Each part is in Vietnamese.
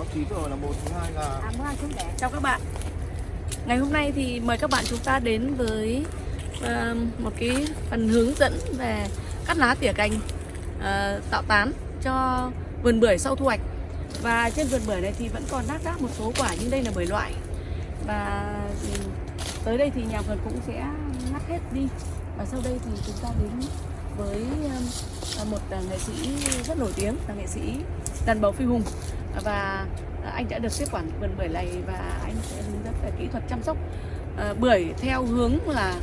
nó chín rồi là một thứ hai là À, mua để. Chào các bạn. Ngày hôm nay thì mời các bạn chúng ta đến với uh, một cái phần hướng dẫn về cắt lá tỉa cành uh, tạo tán cho vườn bưởi sau thu hoạch. Và trên vườn bưởi này thì vẫn còn nát đác một số quả nhưng đây là bưởi loại. Và tới đây thì nhà vườn cũng sẽ ngắt hết đi. Và sau đây thì chúng ta đến với một ờ, nghệ sĩ rất nổi tiếng là nghệ sĩ đàn bầu Phi Hùng và à, anh đã được tiếp quản vườn bưởi này và anh sẽ hướng dẫn về kỹ thuật chăm sóc ờ, bưởi theo hướng là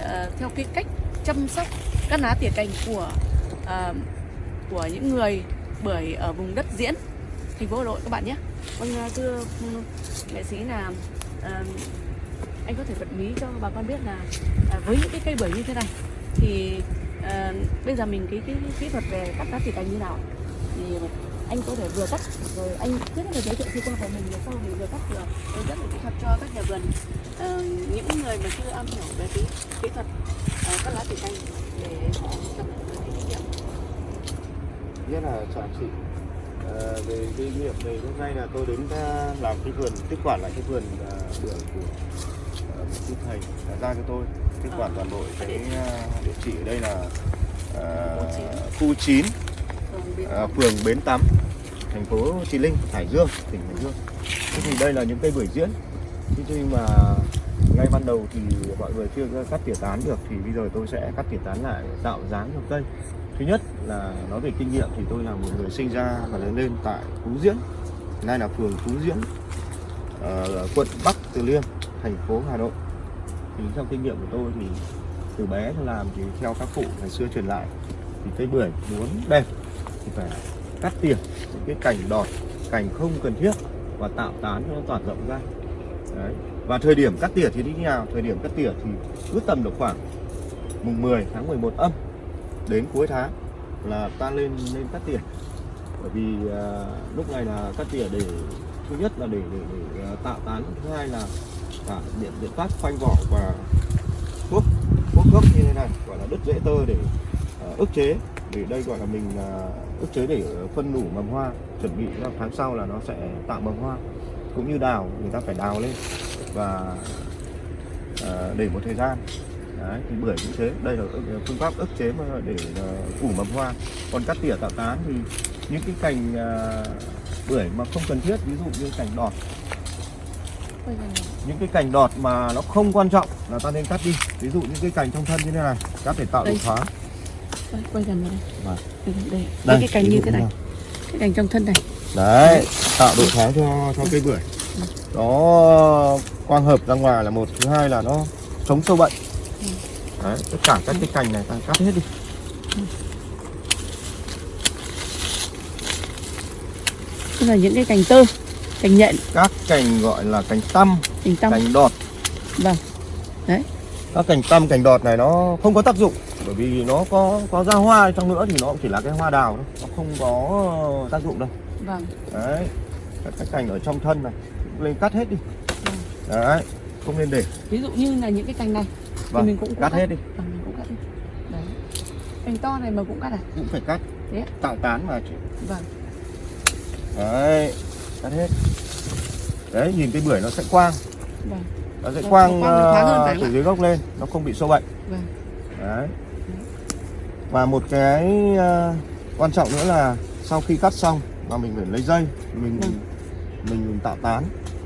ờ, theo cái cách chăm sóc các lá tỉa cành của ờ, của những người bưởi ở vùng đất diễn, thành phố Hà Nội, các bạn nhé. Vâng à, thưa ừ, nghệ sĩ là anh có thể bật mí cho bà con biết là à, với những cái cây bưởi như thế này thì bây giờ mình cái cái kỹ thuật về cắt lá tỉa cành như nào thì anh có thể vừa cắt rồi anh trước hết là giới thiệu sơ qua của mình rồi sau thì vừa cắt vừa hướng dẫn kỹ thuật cho các nhà vườn. Ờ, những người mà chưa am hiểu về cái kỹ thuật ờ, cắt lá tỉa cành để họ tập kinh nghiệm rất là chào chị Ờ, về kinh nghiệm này hôm nay là tôi đến làm cái vườn tiếp quản lại cái vườn bưởi của một sư thầy đã ra cho tôi tiếp quản toàn bộ cái địa chỉ ở đây là khu 9 Còn bên- ờ, phường Bến Tắm thành phố Chí Linh, Hải Dương, tỉnh Hải Dương. Thế thì đây là những cây bưởi diễn. Thế nhưng mà ngay ban đầu thì mọi người chưa cắt tỉa tán được, thì bây giờ tôi sẽ cắt tỉa tán lại, tạo dáng cho cây. Thứ nhất là nói về kinh nghiệm thì tôi là một người sinh ra và lớn lên tại Phú Diễn. Nay là phường Phú Diễn ở quận Bắc Từ Liêm, thành phố Hà Nội. Thì trong kinh nghiệm của tôi thì từ bé làm thì theo các cụ ngày xưa truyền lại, thì cây bưởi muốn đẹp thì phải cắt tỉa những cái cành đọt cành không cần thiết và tạo tán cho nó tỏa rộng ra. Đấy. và thời điểm cắt tỉa thì như thế nào? Thời điểm cắt tỉa thì cứ tầm được khoảng mùng 10 tháng 11 âm đến cuối tháng là ta lên lên cắt tỉa. Bởi vì à, lúc này là cắt tỉa để thứ nhất là để để, để à, tạo tán thứ hai là cả biện biện pháp khoanh vỏ và thuốc thuốc gốc như thế này gọi là đứt rễ tơ để à, ức chế để đây gọi là mình à, ức chế để phân nủ mầm hoa chuẩn bị cho tháng sau là nó sẽ tạo mầm hoa. Cũng như đào người ta phải đào lên và à, để một thời gian. Đấy, thì bưởi cũng thế đây là ức- phương pháp ức chế mà để à, ủ mầm hoa. Còn cắt tỉa tạo tán thì những cái cành à, bưởi mà không cần thiết ví dụ như cành đọt. Những cái cành đọt mà nó không quan trọng là ta nên cắt đi. Ví dụ những cái cành trong thân như thế này cắt để tạo độ thoáng Quay- quay gần vào đây. Vâng. đây, đây. Đây, Đây, cái cành như thế này. nào. cái cành trong thân này. Đấy tạo độ thoáng cho cho cây bưởi. Nó quang hợp ra ngoài là một thứ hai là nó chống sâu bệnh. Ừ. đấy tất cả các cái cành này ta cắt hết đi. Tức là những cái cành tơ cành nhện. Các cành gọi là cành tăm cành tăm. cành đọt. Vâng. Các cành tăm cành đọt này nó không có tác dụng bởi vì nó có có ra hoa trong nữa thì nó cũng chỉ là cái hoa đào thôi. Nó không có tác dụng đâu. Vâng. Đấy. Các cái cành ở trong thân này lên cắt hết đi. Đấy không nên để. Ví dụ như là những cái cành này vâng mình cũng- cắt cắt. hết đi. Vâng mình cũng cắt đi. Đấy. Cành to này mà cũng cắt à? Cũng phải cắt. Ạ? tạo tán mà chị. Vâng. Đấy cắt hết. Đấy nhìn cái bưởi nó sẽ quang. Vâng. Nó sẽ Nó- quang, nó quang, ờ, từ dưới gốc lên nó không bị sâu bệnh. Vâng. Đấy và một cái ờ, quan trọng nữa là sau khi cắt xong mà mình phải lấy dây mình Vâng. mình, mình tạo tán.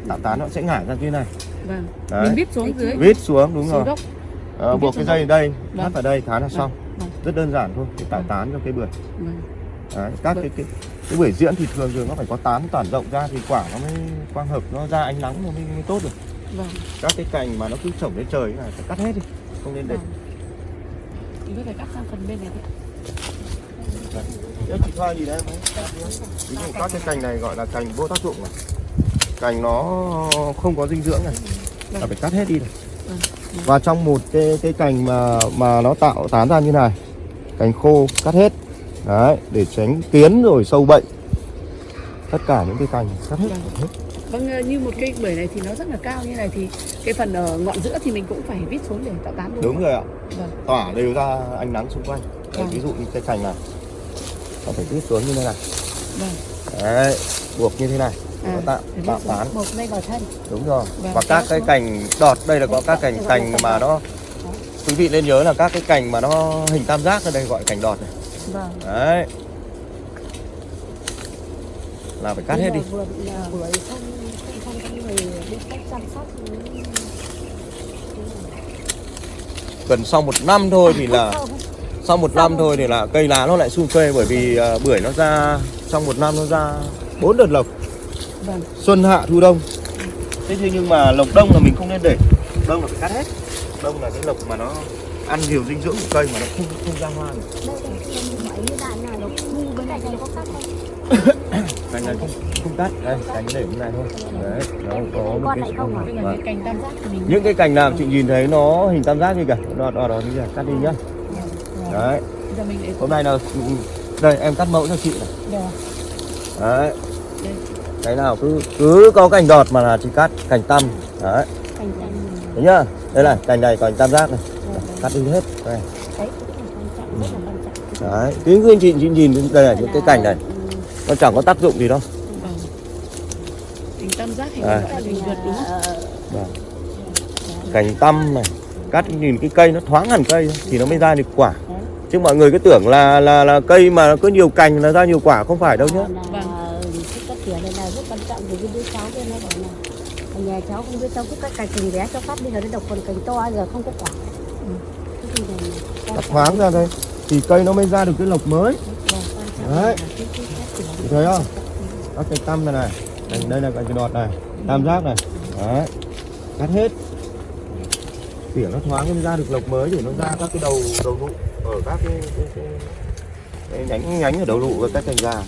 Tạo tán nó sẽ ngải ra như này. Vâng. Đấy. mình vít xuống dưới. Vít xuống đúng xuống rồi. Mình buộc cái dây ở đây Vâng. thắt vào đây tháo là xong. Vâng. rất đơn giản thôi để tạo Vâng. tán cho cây bưởi. Vâng. Đấy, các Vâng. cái, cái cái bưởi diễn thì thường thường nó phải có tán tản rộng ra thì quả nó mới quang hợp nó ra ánh nắng nó mới, mới tốt được. Vâng. Các cái cành mà nó cứ trồng lên trời này phải cắt hết đi không nên để vâng mình có thể cắt sang phần bên này Nếu chị thoa gì đấy ví dụ các cái cành này gọi là cành vô tác dụng này. Cành nó không có dinh dưỡng này. Là Vâng. phải cắt hết đi này. Vâng. và trong một cái cái cành mà mà nó tạo tán ra như này cành khô cắt hết. Đấy để tránh kiến rồi sâu bệnh. Tất cả những cái cành cắt hết, Vâng. Vâng, ờ, như một cây bưởi này thì nó rất là cao như này thì cái phần ở ngọn giữa thì mình cũng phải vít xuống để tạo tán luôn. đúng rồi ạ. Vâng. tỏa đều ra ánh nắng xung quanh. Đấy, Vâng. ví dụ như cái cành này. Nó phải vít xuống như thế này. Vâng. đấy buộc như thế này À, tạo tạo tán. một dây vào thân. Đúng rồi. Vâng, và các cái cành đọt đây là có các cành cành mà nó quý vị nên nhớ là các cái cành mà nó hình tam giác ở đây gọi cành đọt này. Vâng. Đấy là phải cắt hết đi. Vườn là bưởi không không không có người biết cách chăm sóc. Gần sau một năm thôi thì là sau một năm thôi thì là cây lá nó lại sum xuê bởi vì à, bưởi nó ra trong một năm nó ra bốn đợt lộc. Vâng. xuân hạ thu đông. Thế nhưng mà lộc đông là mình không nên để. Đông là phải cắt hết. Đông là cái lộc mà nó ăn nhiều dinh dưỡng của cây mà nó không không ra hoa được. Đây đây cái như vậy như đại này nó ngu bên này nó có cắt không cành này không không cắt đây cành để như này thôi. Đấy nó có một cái này tam những cái cành nào chị nhìn thấy nó hình tam giác như kìa. Đó đó đó như kìa cắt đi nhá. Đấy. Hôm nay là đây em cắt mẫu cho chị này. Đấy. Cái nào cứ cứ có cành đọt mà là chị cắt cành tăm. Đấy. Thấy nhá đây là cành này cành tam giác này. Cắt đi hết. Đây. Đấy cứ cứ chị, chị nhìn đây là những cái cành này nó chẳng có tác dụng gì đâu Vâng. Cành tam giác thì À. gọi là cành vượt đúng không? Vâng. cành tăm này cắt nhìn cái cây nó thoáng hẳn cây thôi, thì nó mới ra được quả chứ mọi người cứ tưởng là là là cây mà nó có nhiều cành là ra nhiều quả không phải đâu nhá là cái cắt tỉa này là rất quan trọng vì cái đứa cháu kia nó bảo là ở nhà cháu không biết cháu cứ cắt cành cành bé cho phát bây giờ nó độc còn cành to giờ không có quả Ừ. cắt thoáng ra đây thì cây nó mới ra được cái lộc mới Vâng, Đấy. là cái- cái cắt tỉa Chị thấy không? các cành tăm này này. Đây là cành đọt này. Tam giác này. Đấy. Cắt hết. Tỉa nó thoáng nó ra được lộc mới để nó ra các cái đầu đầu nụ ở các cái, cái, cái, cái nhánh nhánh ở đầu nụ và các cành già.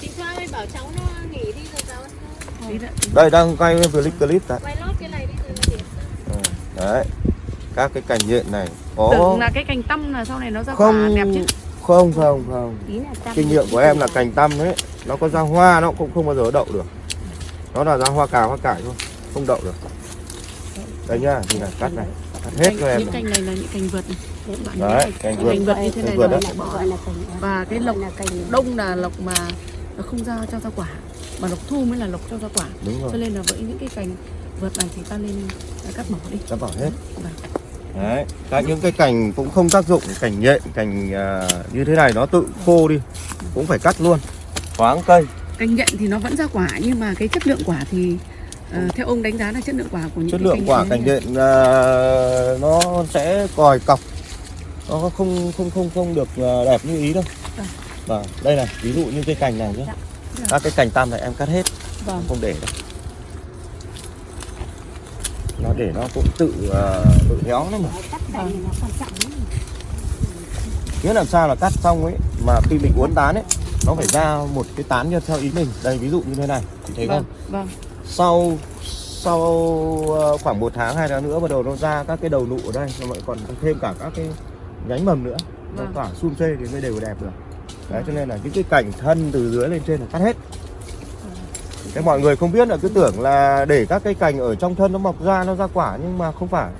Chị Thoa ơi bảo cháu nó nghỉ đi rồi cháu? Đây. Đang quay clip clip đấy quay lót cái này đi rồi Ừ, đấy. Các cái cành nhện này. Có Tưởng là cái cành tăm là sau này nó ra quả không. đẹp chứ không không không. Là kinh nghiệm của em là cành tăm ấy. Nó có ra hoa nó cũng không bao giờ đậu được. Nó là ra hoa cà hoa cải thôi. Không đậu được. Đây nhá thì là cắt này. Cắt hết cho em những cành này là những cành vượt này. Bạn đấy cành Cành vượt như thế này vượt đấy. bỏ. Gọi là cành và cái lộc là cành đông là lộc mà nó không ra cho ra quả. Mà lộc thu mới là lộc cho ra quả. Đúng cho rồi nên là với những cái cành vượt này thì ta nên à, cắt bỏ đi. Cắt bỏ hết. Vâng. Đấy các những cái cành cũng không tác dụng cành nhện cành à, như thế này nó tự khô đi cũng phải cắt luôn thoáng cây cành nhện thì nó vẫn ra quả nhưng mà cái chất lượng quả thì ờ, theo ông đánh giá là chất lượng quả của những chất cái lượng quả cành thế nào? nhện à, nó sẽ còi cọc nó không không không không được đẹp như ý đâu Vâng. và đây này ví dụ như cái cành này nhé Dạ. các cái cành tam này em cắt hết vâng không để đâu nó để nó cũng tự à, tự héo nó mà. Nghĩa làm sao là cắt xong ấy mà khi mình uốn tán ấy nó phải ra một cái tán như theo ý mình. Đây ví dụ như thế này thấy vâng không? Vâng sau sau ờ, khoảng một tháng hai tháng nữa bắt đầu nó ra các cái đầu nụ ở đây nó lại còn thêm cả các cái nhánh mầm nữa. Nó Vâng. tỏa xum xê thì mới đều đẹp được. Đấy cho nên là những cái cảnh thân từ dưới lên trên là cắt hết thế mọi người không biết là cứ tưởng là để các cây cành ở trong thân nó mọc ra nó ra quả nhưng mà không phải.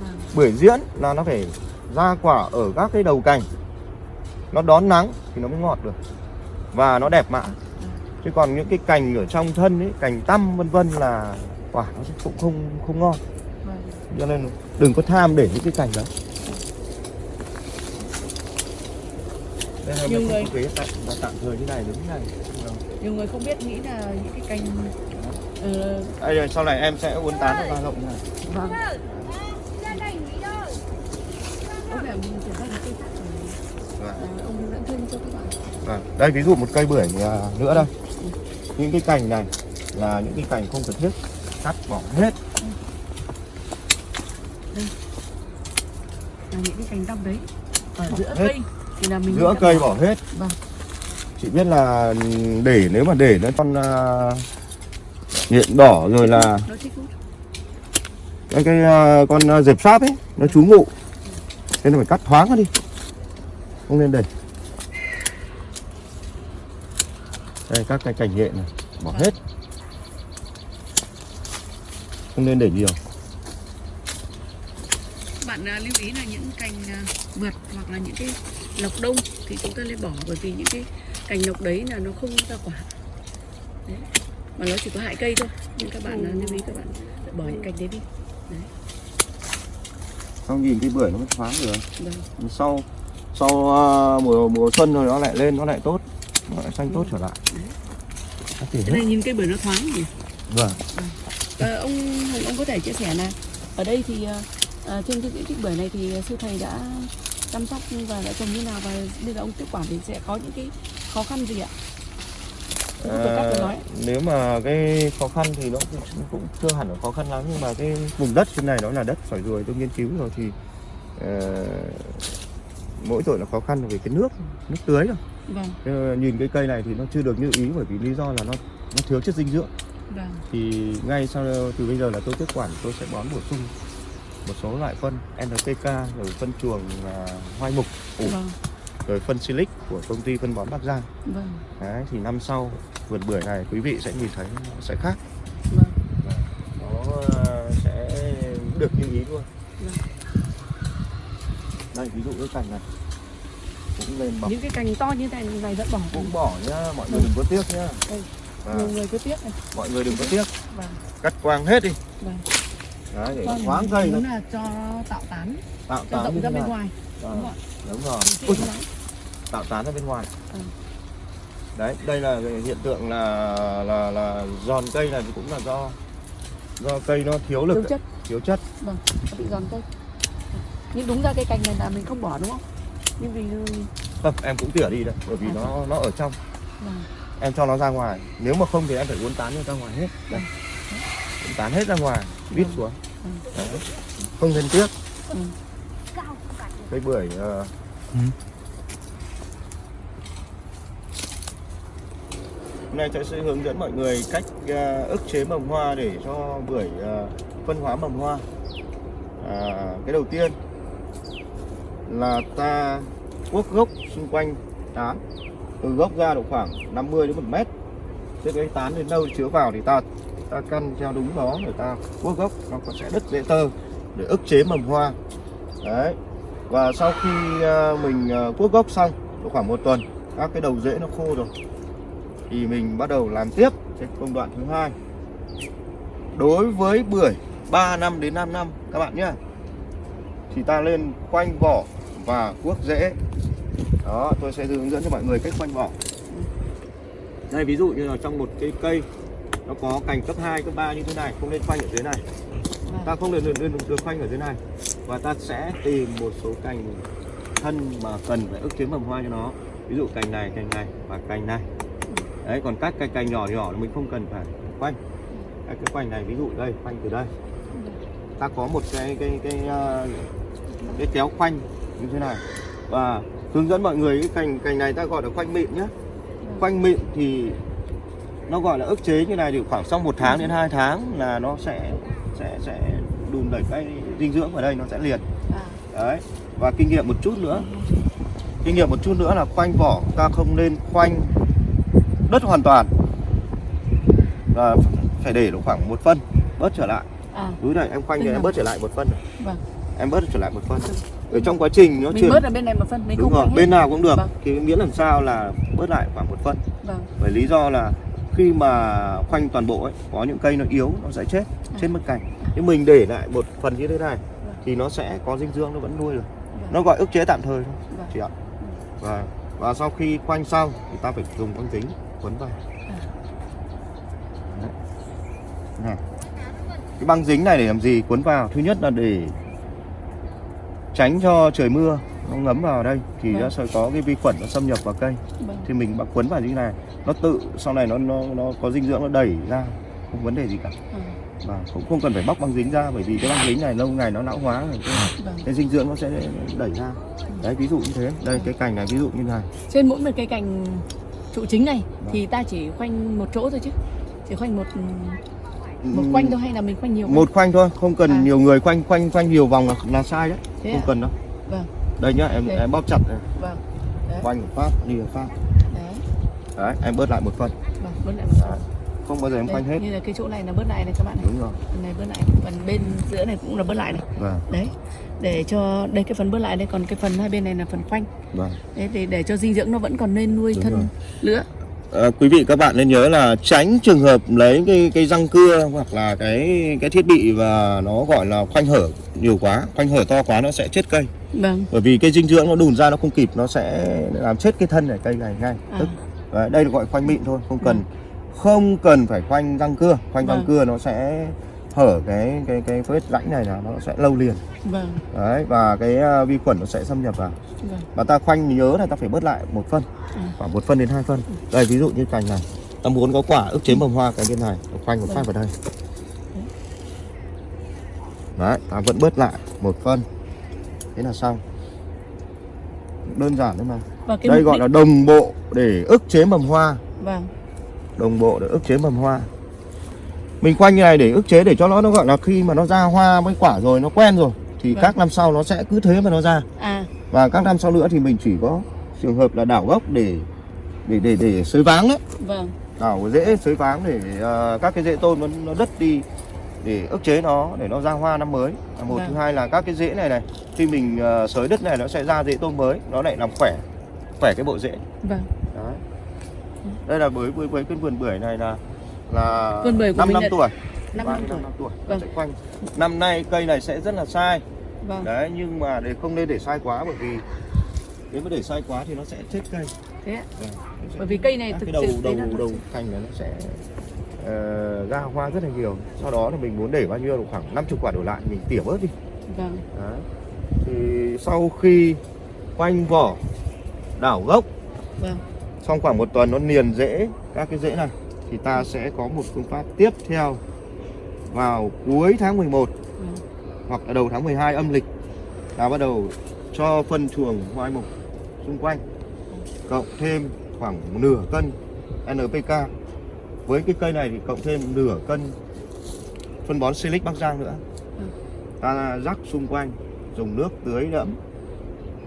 Vâng. Bưởi diễn là nó phải ra quả ở các cái đầu cành. Nó đón nắng thì nó mới ngọt được. Và nó đẹp mã chứ còn những cái cành ở trong thân ấy cành tăm vân vân là quả nó cũng không không ngon. Vâng. Cho nên đừng có tham để những cái cành đấy đây là Nhiều mình kế tạm, tạm thời như này đứng như này nhiều người không biết nghĩ là những cái cành ờ, đây rồi sau này em sẽ uốn tán nó ra rộng như này. Vâng. Đây rồi. Vâng. Ờ, ông hướng dẫn thêm cho các bạn. Vâng, đây ví dụ một cây bưởi à, nữa đây. Những cái cành này là những cái cành không cần thiết. Cắt bỏ hết. Là những cái cành tăm đấy. Ở giữa hết. cây thì là mình giữa cây bỏ hết. Vâng. Chị biết là để nếu mà để nó con à, nhện đỏ rồi là cái cái à, con à, dẹp sáp ấy nó trú ngụ. Nên là phải cắt thoáng nó đi. Không nên để. Đây các cái cành nhện này bỏ hết. Không nên để nhiều. Bạn lưu ý là những cành vượt hoặc là những cái lộc đông thì chúng ta nên bỏ bởi vì những cái cành lộc đấy là nó không ra quả. Mà nó chỉ có hại cây thôi. Nên các bạn uh, lưu ý các bạn. Bỏ những cành đấy đi. Không nhìn cái bưởi nó mới thoáng được? Vâng. sau sau ờ, mùa mùa xuân rồi nó lại lên nó lại tốt. Nó lại xanh tốt trở lại. Cái này nhìn cây bưởi nó thoáng nhỉ? Vâng. Ờ, ông Hùng ông có thể chia sẻ là ở đây thì ờ, ờ, trên cái diện tích bưởi này thì sư thầy đã chăm sóc và đã trồng như nào và bây giờ ông tiếp quản thì sẽ có những cái khó khăn gì ạ? À, nếu mà cái khó khăn thì nó cũng, cũng chưa hẳn là khó khăn lắm nhưng mà cái vùng đất trên này nó là đất sỏi ruồi tôi nghiên cứu rồi thì ờ, mỗi tội là khó khăn về cái nước nước tưới rồi. Vâng, Ờ, nhìn cái cây này thì nó chưa được như ý bởi vì lý do là nó nó thiếu chất dinh dưỡng. Vâng, thì ngay sau từ bây giờ là tôi tiếp quản tôi sẽ bón bổ sung một số loại phân NPK rồi phân chuồng à, hoai mục ủ, vâng, rồi phân silic của công ty phân bón Bắc Giang vâng, Đấy, thì năm sau vườn bưởi này quý vị sẽ nhìn thấy nó sẽ khác vâng. nó ờ, sẽ được như ý luôn Vâng. đây ví dụ cái cành này cũng lên bọc Những cái cành to như thế này vẫn bỏ. cũng bỏ nhá mọi người đừng có tiếc nhá Đây. Và Nhiều người cứ tiếc này. mọi người đừng có tiếc Vâng, cắt quang hết đi vâng. Đấy để Vâng, thoáng cây là cho tạo tán, tạo tán rộng ra bên ngoài. Vâng, Đúng rồi. đúng rồi. Ui, tạo tán ra bên ngoài. Ừ. đấy đây là hiện tượng là là là giòn cây này thì cũng là do do cây nó thiếu lực Thiếu đấy, chất, thiếu chất. Vâng, nó bị giòn cây. Nhưng đúng ra cái cành này là mình không bỏ đúng không? Nhưng vì không em cũng tỉa đi đây bởi vì À, nó nó ở trong. Vâng, em cho nó ra ngoài. Nếu mà không thì em phải uốn tán nó ra ngoài hết. Đây. Uốn tán hết ra ngoài vít Vâng. xuống Ừ. Đấy. không nên tiếc ừ. cây bưởi ờ, hôm nay tôi sẽ hướng dẫn mọi người cách ờ, ức chế mầm hoa để cho bưởi ờ, phân hóa mầm hoa à, cái đầu tiên là ta cuốc gốc xung quanh tán từ gốc ra độ khoảng 50 đến 1 mét thế cái tán đến đâu chứa vào thì ta ta căn theo đúng đó, người ta cuốc gốc, nó có sẽ đứt dễ tơ để ức chế mầm hoa. Đấy. Và sau khi à, mình à, cuốc gốc xong, độ khoảng một tuần, các cái đầu rễ nó khô rồi. Thì mình bắt đầu làm tiếp cái công đoạn thứ hai. Đối với bưởi 3 năm đến 5 năm, các bạn nhé thì ta lên khoanh vỏ và cuốc rễ. Đó, tôi sẽ hướng dẫn cho mọi người cách khoanh vỏ. Đây, ví dụ như là trong một cái cây nó có cành cấp 2, cấp 3 như thế này không nên khoanh ở dưới này. Ta không được, được, được, khoanh ở dưới này. Và ta sẽ tìm một số cành thân mà cần phải ức chế mầm hoa cho nó. Ví dụ cành này cành này và cành này. Đấy còn các cái cành nhỏ nhỏ mình không cần phải khoanh. Các cái khoanh này ví dụ đây khoanh từ đây. Ta có một cái cái cái ờ, cái kéo khoanh như thế này. Và hướng dẫn mọi người cái cành cành này ta gọi là khoanh mịn nhé khoanh mịn thì nó gọi là ức chế như này thì khoảng sau một tháng đến 2 tháng là nó sẽ sẽ sẽ đùn đẩy cái dinh dưỡng vào đây nó sẽ liền. À, đấy và kinh nghiệm một chút nữa. Kinh nghiệm một chút nữa là khoanh vỏ ta không nên khoanh đất hoàn toàn. Và phải để độ khoảng một phân bớt trở lại. À, này em khoanh thì em là- bớt trở lại một phân vâng. em bớt trở lại một phân. Ở trong quá trình nó Mình chuyển bớt ở bên này một phân, mình đúng không rồi bên nào cũng được. Vâng. thì miễn làm sao là bớt lại khoảng một phân. Vâng, bởi lý do là khi mà khoanh toàn bộ ấy có những cây nó yếu nó sẽ chết À. chết mất cành. Nhưng mình để lại một phần như thế này thì nó sẽ có dinh dưỡng nó vẫn nuôi được. Vâng, nó gọi ức chế tạm thời thôi vâng. chị ạ. Và và sau khi khoanh xong thì ta phải dùng băng dính quấn vào. À. Này cái băng dính này để làm gì? Quấn vào. Thứ nhất là để tránh cho trời mưa nó ngấm vào đây thì Vâng. nó sẽ có cái vi khuẩn nó xâm nhập vào cây. Vâng. thì mình quấn vào như thế này nó tự sau này nó nó nó có dinh dưỡng nó đẩy ra không vấn đề gì cả À, và cũng không cần phải bóc băng dính ra bởi vì cái băng dính này lâu ngày nó lão hóa rồi cái, vâng. cái dinh dưỡng nó sẽ đẩy ra đấy ví dụ như thế đây cái cành này ví dụ như này Trên mỗi một cây cành trụ chính này Vâng. thì ta chỉ khoanh một chỗ thôi chứ chỉ khoanh một một khoanh thôi hay là mình khoanh nhiều một khoanh thôi không cần À. nhiều người khoanh khoanh khoanh nhiều vòng là, là sai đấy Thế không à? cần đâu Vâng. đây nhá em em bóp chặt này. Vâng. Đấy. khoanh một phát đi một phát Đấy. em bớt lại một phân Vâng, bớt lại một Đấy. không bao giờ em Đây, khoanh hết Như là cái chỗ này là bớt lại này các bạn này. đúng rồi Phần này bớt lại, phần bên giữa này cũng là bớt lại này. vâng Đấy. Để cho đây cái phần bớt lại đây còn cái phần hai bên này là phần khoanh. vâng Đấy để để cho dinh dưỡng nó vẫn còn nên nuôi Đúng thân rồi. nữa. ờ, quý vị các bạn nên nhớ là tránh trường hợp lấy cái cái răng cưa hoặc là cái cái thiết bị và nó gọi là khoanh hở nhiều quá khoanh hở to quá nó sẽ chết cây Vâng. bởi vì cái dinh dưỡng nó đùn ra nó không kịp nó sẽ làm chết cái thân này cây này ngay À. tức Đấy, đây là gọi khoanh mịn thôi không cần không cần phải khoanh răng cưa khoanh răng Vâng. cưa nó sẽ hở cái cái cái vết rãnh này là nó sẽ lâu liền Vâng. đấy và cái à, vi khuẩn nó sẽ xâm nhập vào Vâng. và ta khoanh nhớ là ta phải bớt lại một phân Ừ. khoảng một phân đến hai phân đây ví dụ như cành này ta muốn có quả ức chế mầm hoa cái bên này ta khoanh một Vâng. phát vào đây đấy ta vẫn bớt lại một phân thế là xong đơn giản thôi mà Và cái đây gọi đích- là đồng bộ để ức chế mầm hoa Vâng. đồng bộ để ức chế mầm hoa mình khoanh như này để ức chế để cho nó nó gọi là khi mà nó ra hoa với quả rồi nó quen rồi thì Vâng. các năm sau nó sẽ cứ thế mà nó ra À, và các năm sau nữa thì mình chỉ có trường hợp là đảo gốc để để để để xới váng đấy vâng. đảo rễ xới váng để ờ, các cái rễ tôm nó, nó đất đi để ức chế nó để nó ra hoa năm mới một Vâng. thứ hai là các cái rễ này này khi mình ờ, xới đất này nó sẽ ra rễ tôm mới nó lại làm khỏe khỏe cái bộ rễ Vâng. đấy đây là với với với cái vườn bưởi này là là Vườn bưởi của 5 mình năm tuổi Năm Ba năm tuổi. năm tuổi Vâng. sẽ quanh năm nay cây này sẽ rất là sai Vâng. đấy nhưng mà để không nên để sai quá bởi vì nếu mà để sai quá thì nó sẽ chết cây Thế ạ. Vâng, nó sẽ- Bởi vì cây này thực cái đầu sự đầu là- đầu cành này nó sẽ ờ, ra hoa rất là nhiều sau đó là mình muốn để bao nhiêu khoảng 50 quả đổ lại mình tỉa bớt đi Vâng. đấy. thì sau khi quanh vỏ đảo gốc Vâng. xong khoảng một tuần nó niền rễ các cái rễ này thì ta sẽ có một phương pháp tiếp theo vào cuối tháng 11 Vâng. hoặc là đầu tháng 12 âm lịch là bắt đầu cho phân chuồng hoai mục xung quanh cộng thêm khoảng nửa cân NPK với cái cây này thì cộng thêm nửa cân phân bón Silic Bắc Giang nữa Ừ. ta rắc xung quanh dùng nước tưới đẫm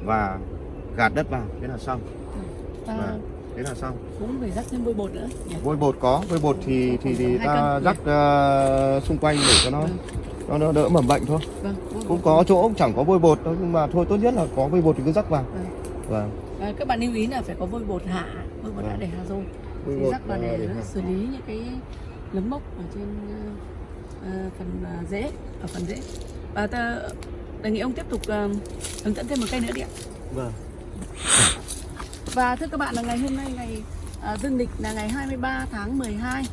và gạt đất vào thế là xong Vâng. thế là xong cũng phải rắc thêm bôi bột nữa. nhỉ? vôi bột có vôi bột thì thì, thì ta rắc ờ, xung quanh để cho nó Vâng. nó, nó đỡ mầm bệnh thôi Vâng. cũng có chỗ chẳng có vôi bột đâu nhưng mà thôi tốt nhất là có vôi bột thì cứ rắc vào Vâng. vâng À, các bạn lưu ý là phải có vôi bột hạ, vôi bột Vâng. để hạ rồi. vôi Thì bột rắc vào ờ, để để nó hạ. xử lý những cái nấm mốc ở trên ờ, ờ, phần ờ, rễ, ở phần rễ. Và ta đề nghị ông tiếp tục ờ, hướng dẫn thêm một cây nữa đi ạ. vâng Và thưa các bạn là ngày hôm nay ngày à, dương lịch là ngày 23 tháng 12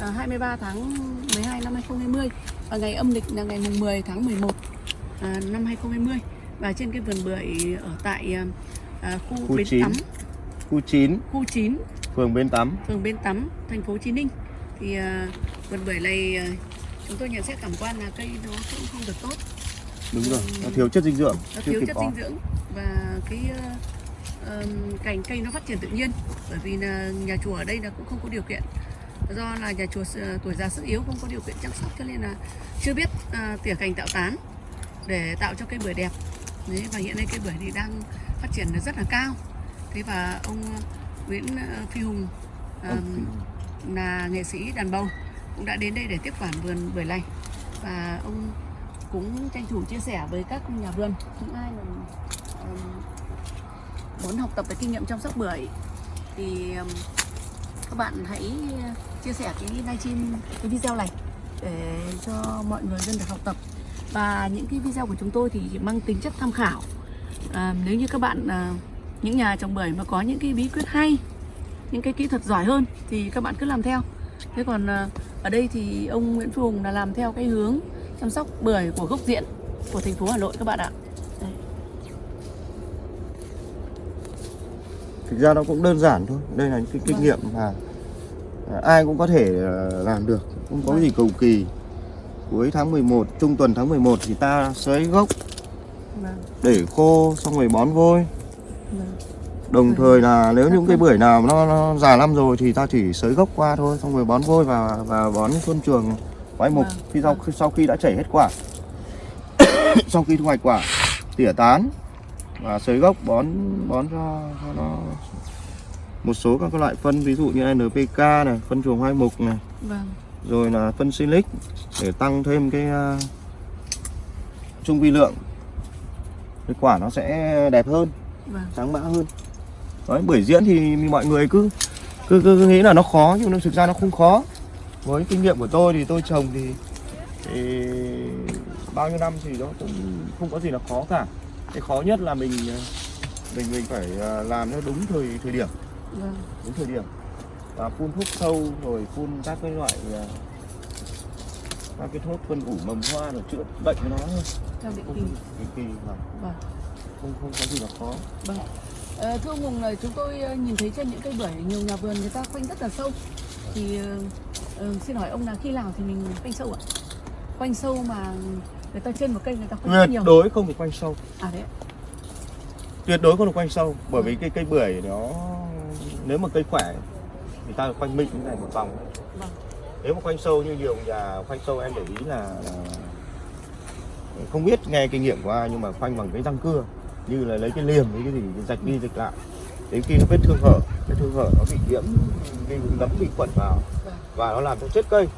à, 23 tháng 12 năm 2020 và ngày âm lịch là ngày mùng 10 tháng 11 à, năm 2020 và trên cái vườn bưởi ở tại à, à, khu, Khu Bến chín. Tắm, khu 9 khu 9, phường Bến Tắm. Phường Bến Tắm, thành phố Chí Ninh thì à, vườn bưởi này à, chúng tôi nhận xét cảm quan là cây nó cũng không được tốt. Đúng rồi nó thiếu chất dinh dưỡng nó thiếu chất có. dinh dưỡng và cái ờ, ờm, cành cây nó phát triển tự nhiên. Bởi vì là nhà chùa ở đây là cũng không có điều kiện. Do là nhà chùa s- tuổi già sức yếu không có điều kiện chăm sóc cho nên là chưa biết à, tỉa cành tạo tán để tạo cho cây bưởi đẹp. Đấy, và hiện nay cây bưởi thì đang phát triển rất là cao. Thế và ông Nguyễn ờ, Phi Hùng ờm, là nghệ sĩ đàn bầu cũng đã đến đây để tiếp quản vườn bưởi này và ông cũng tranh thủ chia sẻ với các nhà vườn. Những ai mà muốn học tập cái kinh nghiệm chăm sóc bưởi. Thì um, các bạn hãy chia sẻ cái livestream cái video này để cho mọi người dân được học tập. Và những cái video của chúng tôi thì mang tính chất tham khảo. À, nếu như các bạn à, những nhà trồng bưởi mà có những cái bí quyết hay những cái kỹ thuật giỏi hơn thì các bạn cứ làm theo. Thế còn à, ở đây thì ông Nguyễn Phùng Hùng là làm theo cái hướng chăm sóc bưởi của gốc diện của thành phố Hà Nội các bạn ạ Đây thực ra nó cũng đơn giản thôi đây là những cái kinh Vâng. nghiệm mà à, ai cũng có thể ờ, làm được không có Vâng. gì cầu kỳ cuối tháng 11 trung tuần tháng 11 thì ta xới gốc Vâng, để khô xong rồi bón vôi vâng. đồng Vâng. thời là nếu Dạ những cái vâng. bưởi nào nó, nó già năm rồi thì ta chỉ xới gốc qua thôi xong rồi bón vôi và và bón phân chuồng quái mục Vâng, khi sau vâng. sau khi đã chảy hết quả sau khi thu hoạch quả tỉa tán và xới gốc bón bón cho, cho nó một số các loại phân ví dụ như NPK này phân chuồng hoai mục này. Vâng, rồi là phân silic để tăng thêm cái uh, trung vi lượng. Cái quả nó sẽ đẹp hơn vâng, sáng mã hơn. Đấy bưởi diễn thì mọi người cứ cứ, cứ, cứ nghĩ là nó khó nhưng nó thực ra nó không khó. Với kinh nghiệm của tôi thì tôi trồng thì, thì bao nhiêu năm thì nó cũng không có gì là khó cả cái khó nhất là mình ờ, mình mình phải ờ, làm theo đúng thời thời điểm. Vâng. Đúng thời điểm. Và phun thuốc sâu rồi phun các cái loại ờ, các cái thuốc phân ủ mầm hoa rồi chữa bệnh cho nó. Thôi theo định kỳ. định kỳ vâng. Không không có gì là khó. Vâng. Ờ, thưa ông Hùng là chúng tôi nhìn thấy trên những cây bưởi nhiều nhà vườn người ta khoanh rất là sâu. Thì ờ, xin hỏi ông là khi nào thì mình khoanh sâu ạ? Khoanh sâu mà người ta trên một cây người ta rất tuyệt nhiều. đối không được quanh sâu À đấy. tuyệt đối không được quanh sâu bởi vì cái cây bưởi nó nếu mà cây khỏe thì ta quanh mịn như này một vòng Vâng. nếu mà quanh sâu như nhiều nhà khoanh sâu em để ý là, là không biết nghe kinh nghiệm của ai nhưng mà khoanh bằng cái răng cưa như là lấy cái liềm với cái gì rạch đi rạch lại đến khi nó vết thương hở vết thương hở nó bị nhiễm cái nấm bị khuẩn vào và nó làm cho chết cây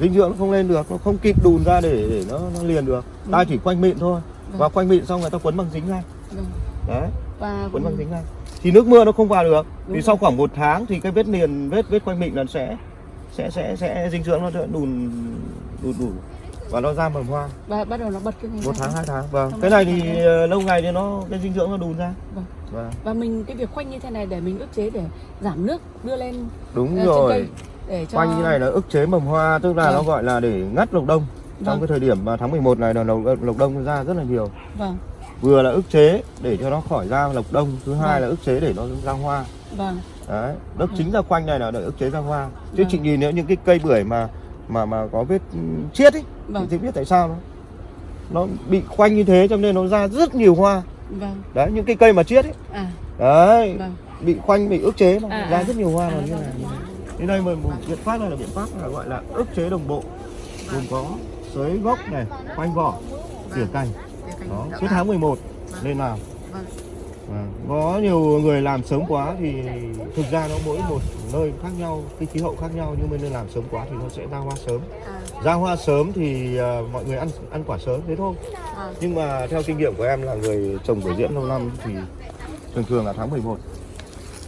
dinh dưỡng nó không lên được nó không kịp đùn ra để để nó, nó liền được. Ta chỉ quanh mịn thôi. Và quanh mịn xong người ta quấn bằng dính ngay. Vâng. đấy. Và quấn bằng dính ngay. Thì nước mưa nó không vào được. Đúng thì sau khoảng một tháng thì cái vết liền vết vết quanh mịn nó sẽ sẽ sẽ sẽ dinh dưỡng nó sẽ đùn đùn đủ và nó ra mầm hoa. Và bắt đầu nó bật cái này một tháng hai tháng. Vâng. Cái này thì ờ, lâu ngày thì nó cái dinh dưỡng nó đùn ra. Vâng. vâng. Và mình cái việc khoanh như thế này để mình ức chế để giảm nước đưa lên đúng trên rồi. cây để cho quanh như này là ức chế mầm hoa tức là Vâng. nó gọi là để ngắt lộc đông trong Vâng. cái thời điểm mà tháng 11 này là lộc, lộc đông nó ra rất là nhiều Vâng. vừa là ức chế để cho nó khỏi ra lộc đông thứ hai Vâng. là ức chế để nó ra hoa Vâng. đấy nó chính là khoanh này là để ức chế ra hoa chứ Vâng. chị nhìn nếu những cái cây bưởi mà mà mà có vết ừ, chiết ấy Vâng. thì chị biết tại sao nó nó bị khoanh như thế cho nên nó ra rất nhiều hoa Vâng. đấy những cái cây mà chiết ấy À. đấy Vâng. bị khoanh bị ức chế mà À, ra à. rất nhiều hoa À, mà như vâng. này Đến đây mình một biện pháp này là biện pháp là gọi là ức chế đồng bộ gồm có sới gốc này khoanh vỏ tỉa cành đó tạo suốt tháng 11 Vâng. nên làm Vâng. Có nhiều người làm sớm quá thì thực ra nó mỗi một nơi khác nhau, cái khí hậu khác nhau, nhưng mà nên làm sớm quá thì nó sẽ ra hoa sớm ra hoa sớm thì à, mọi người ăn ăn quả sớm thế thôi nhưng mà theo kinh nghiệm của em là người trồng bưởi diễn lâu năm thì thường thường là tháng 11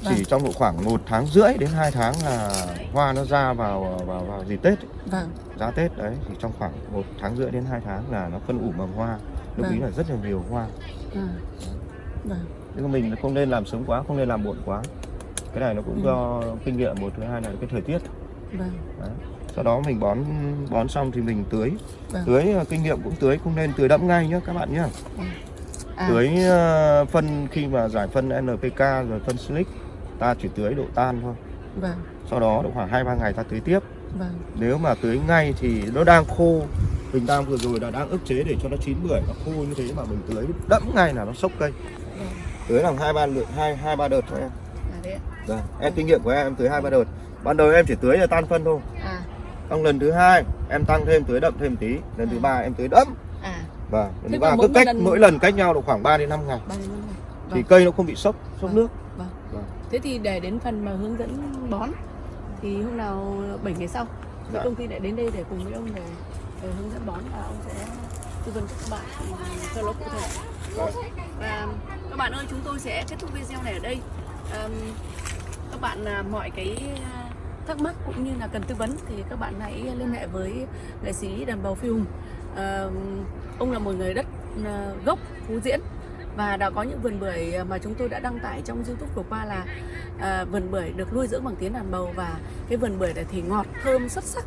chỉ Vâng. trong độ khoảng một tháng rưỡi đến 2 tháng là hoa nó ra vào vào vào dịp Tết ấy. Vâng. giá Tết đấy thì trong khoảng một tháng rưỡi đến 2 tháng là nó phân ủ mầm hoa lúc Vâng. ý là rất là nhiều hoa À. Vâng. nhưng mình không nên làm sớm quá không nên làm muộn quá cái này nó cũng Ừ. do kinh nghiệm một thứ hai là cái thời tiết Vâng. đấy. sau đó mình bón bón xong thì mình tưới Vâng. tưới ờ, kinh nghiệm cũng tưới không nên tưới đẫm ngay nhé các bạn nhé À. tưới ờ, phân khi mà giải phân NPK rồi phân silic ta chỉ tưới độ tan thôi Vâng. sau đó độ khoảng hai ba ngày ta tưới tiếp Vâng. nếu mà tưới ngay thì nó đang khô mình đang vừa rồi là đang ức chế để cho nó chín bưởi nó khô như thế mà mình tưới đẫm ngay là nó sốc cây Vâng. tưới làm hai ba lượt hai hai ba đợt thôi em À đấy. ạ. Vâng, em kinh nghiệm của em, em tưới hai ba đợt ban đầu em chỉ tưới là tan phân thôi À. xong lần thứ hai em tăng thêm tưới đậm thêm tí lần thứ À. ba em tưới đẫm À. và lần thứ ba mỗi cứ cách lần- mỗi lần cách nhau độ khoảng 3 đến 5 ngày Ba đến năm ngày. thì Vâng. cây nó không bị sốc sốc Vâng. nước Vâng. Vâng. Thế thì để đến phần mà hướng dẫn bón thì hôm nào 7 ngày sau Dạ. công ty lại đến đây để cùng với ông để, để hướng dẫn bón và ông sẽ tư vấn cho các bạn ừ, cho nó cụ thể. Vâng. Và các bạn ơi chúng tôi sẽ kết thúc video này ở đây. Ờm, các bạn à, mọi cái à, thắc mắc cũng như là cần tư vấn thì các bạn hãy liên hệ với nghệ sĩ đàn bầu Phi Hùng. Ờm, ông là một người đất à, gốc Phú Diễn và đã có những vườn bưởi ờ, mà chúng tôi đã đăng tải trong YouTube vừa qua là à, vườn bưởi được nuôi dưỡng bằng tiếng đàn bầu và cái vườn bưởi này thì ngọt thơm xuất sắc.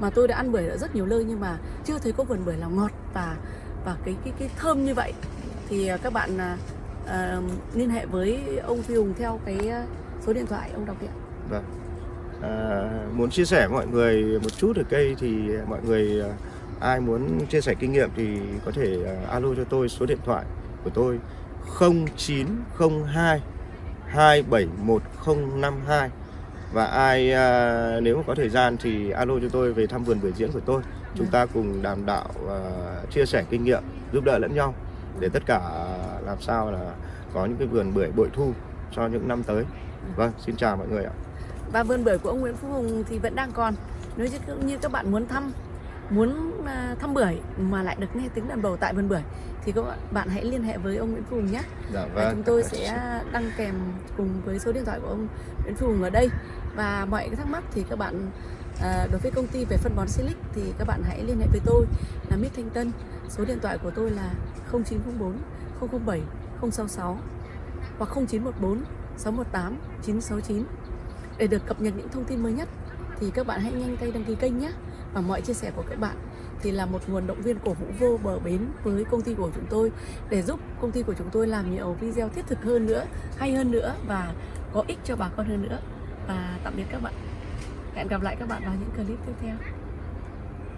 Mà tôi đã ăn bưởi ở rất nhiều nơi nhưng mà chưa thấy có vườn bưởi nào ngọt và và cái cái cái thơm như vậy. Thì ờ, các bạn à, liên hệ với ông Phi Hùng theo cái số điện thoại ông đọc hiện Vâng. À, muốn chia sẻ với mọi người một chút về cây thì mọi người ai muốn chia sẻ kinh nghiệm thì có thể alo cho tôi số điện thoại của tôi 0902 271052 và ai à, nếu mà có thời gian thì alo cho tôi về thăm vườn bưởi diễn của tôi. Chúng ta cùng đàm đạo và chia sẻ kinh nghiệm giúp đỡ lẫn nhau để tất cả làm sao là có những cái vườn bưởi bội thu cho những năm tới. Vâng xin chào mọi người ạ. Và vườn bưởi của ông Nguyễn Phú Hùng thì vẫn đang còn. Nếu như, như các bạn muốn thăm muốn à, thăm bưởi mà lại được nghe tiếng đàn bầu tại vườn bưởi thì các bạn, bạn hãy liên hệ với ông Nguyễn Phù Hùng nhé. Dạ và chúng tôi sẽ đăng kèm cùng với số điện thoại của ông Nguyễn Phù Hùng ở đây. Và mọi cái thắc mắc thì các bạn à, đối với công ty về phân bón Silic thì các bạn hãy liên hệ với tôi là Mít Thanh Tân. Số điện thoại của tôi là 0904 007 066 hoặc 0914 618 969 để được cập nhật những thông tin mới nhất thì các bạn hãy nhanh tay đăng ký kênh nhé và mọi chia sẻ của các bạn thì là một nguồn động viên cổ vũ vô bờ bến với công ty của chúng tôi để giúp công ty của chúng tôi làm nhiều video thiết thực hơn nữa, hay hơn nữa và có ích cho bà con hơn nữa. Và tạm biệt các bạn. Hẹn gặp lại các bạn vào những clip tiếp theo.